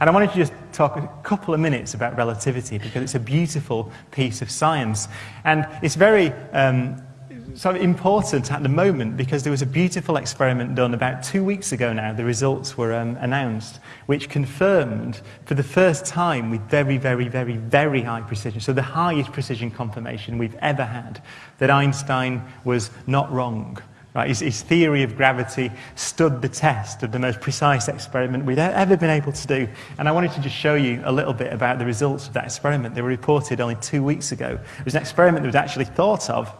And I wanted to just talk a couple of minutes about relativity because it's a beautiful piece of science. And it's very um, sort of important at the moment because there was a beautiful experiment done about two weeks ago now. The results were um, announced, which confirmed for the first time with very, very, very, very high precision, so the highest precision confirmation we've ever had, that Einstein was not wrong. Right? His, his theory of gravity stood the test of the most precise experiment we'd ever been able to do. And I wanted to just show you a little bit about the results of that experiment. They were reported only two weeks ago. It was an experiment that was actually thought of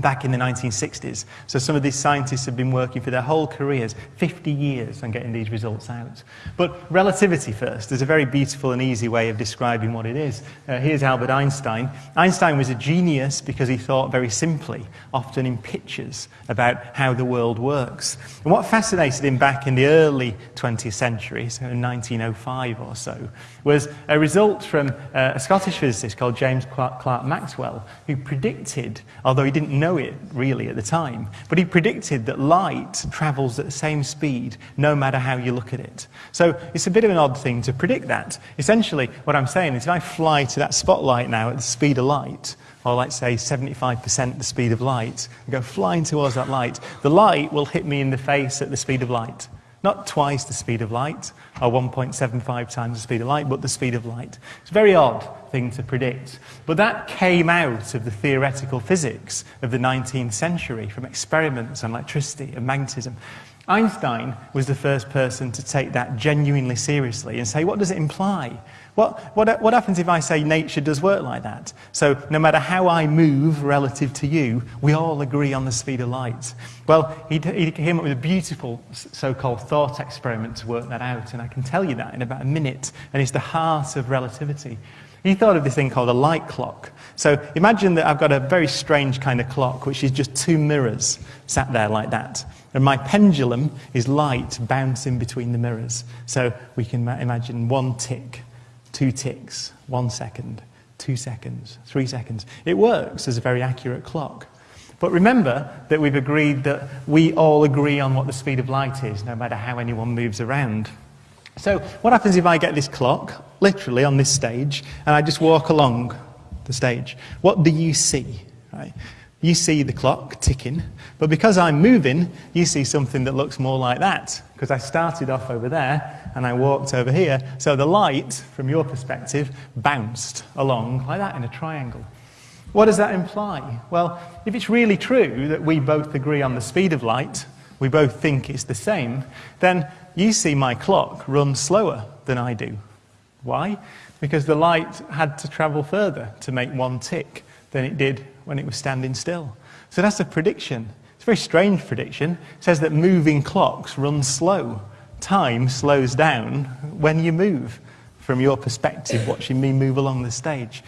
back in the 1960s. So some of these scientists have been working for their whole careers, 50 years, on getting these results out. But relativity first. There's a very beautiful and easy way of describing what it is. Uh, here's Albert Einstein. Einstein was a genius because he thought very simply, often in pictures, about how the world works. And what fascinated him back in the early 20th century, so in 1905 or so, was a result from uh, a Scottish physicist called James Clerk Maxwell, who predicted, although he didn't know it really at the time, but he predicted that light travels at the same speed no matter how you look at it. So it's a bit of an odd thing to predict that. Essentially, what I'm saying is if I fly to that spotlight now at the speed of light, or let's say 75% the speed of light, and go flying towards that light, the light will hit me in the face at the speed of light. Not twice the speed of light, or 1.75 times the speed of light, but the speed of light. It's a very odd thing to predict. But that came out of the theoretical physics of the 19th century from experiments on electricity and magnetism. Einstein was the first person to take that genuinely seriously and say, what does it imply? What, what, what happens if I say nature does work like that? So no matter how I move relative to you, we all agree on the speed of light. Well, he, he came up with a beautiful so-called thought experiment to work that out, and I can tell you that in about a minute, and it's the heart of relativity. He thought of this thing called a light clock. So imagine that I've got a very strange kind of clock, which is just two mirrors sat there like that. And my pendulum is light bouncing between the mirrors. So we can imagine one tick, two ticks, one second, two seconds, three seconds. It works as a very accurate clock. But remember that we've agreed that we all agree on what the speed of light is, no matter how anyone moves around. So what happens if I get this clock, literally on this stage, and I just walk along the stage? What do you see? Right? You see the clock ticking, but because I'm moving, you see something that looks more like that, because I started off over there and I walked over here. So the light, from your perspective, bounced along like that in a triangle. What does that imply? Well, if it's really true that we both agree on the speed of light, we both think it's the same, then you see my clock run slower than I do. Why? Because the light had to travel further to make one tick than it did when it was standing still. So that's a prediction. It's a very strange prediction. It says that moving clocks run slow. Time slows down when you move, from your perspective, watching me move along the stage.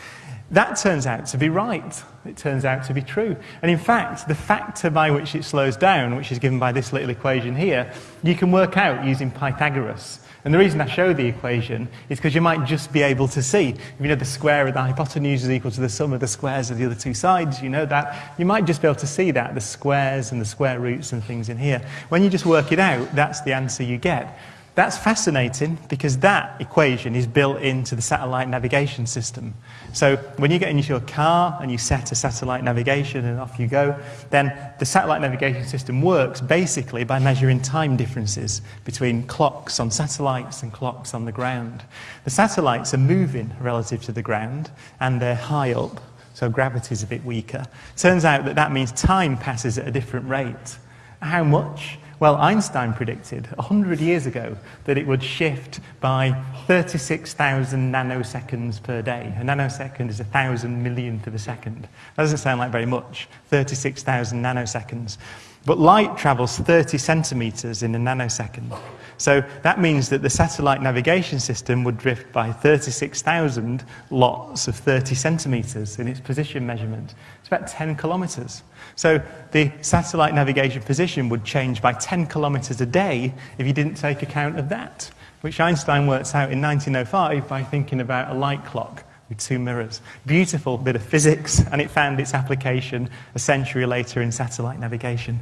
That turns out to be right. It turns out to be true. And in fact, the factor by which it slows down, which is given by this little equation here, you can work out using Pythagoras. And the reason I show the equation is because you might just be able to see, if you know the square of the hypotenuse is equal to the sum of the squares of the other two sides, you know that, you might just be able to see that, the squares and the square roots and things in here. When you just work it out, that's the answer you get. That's fascinating because that equation is built into the satellite navigation system. So when you get into your car and you set a satellite navigation and off you go, then the satellite navigation system works basically by measuring time differences between clocks on satellites and clocks on the ground. The satellites are moving relative to the ground and they're high up, so gravity is a bit weaker. Turns out that that means time passes at a different rate. How much? Well, Einstein predicted 100 years ago that it would shift by 36,000 nanoseconds per day. A nanosecond is a thousand millionth of a second. That doesn't sound like very much, 36,000 nanoseconds. But light travels 30 centimeters in a nanosecond. So that means that the satellite navigation system would drift by 36,000 lots of 30 centimeters in its position measurement. It's about 10 kilometers. So the satellite navigation position would change by 10 kilometers a day if you didn't take account of that, which Einstein works out in 1905 by thinking about a light clock with two mirrors. Beautiful bit of physics, and it found its application a century later in satellite navigation.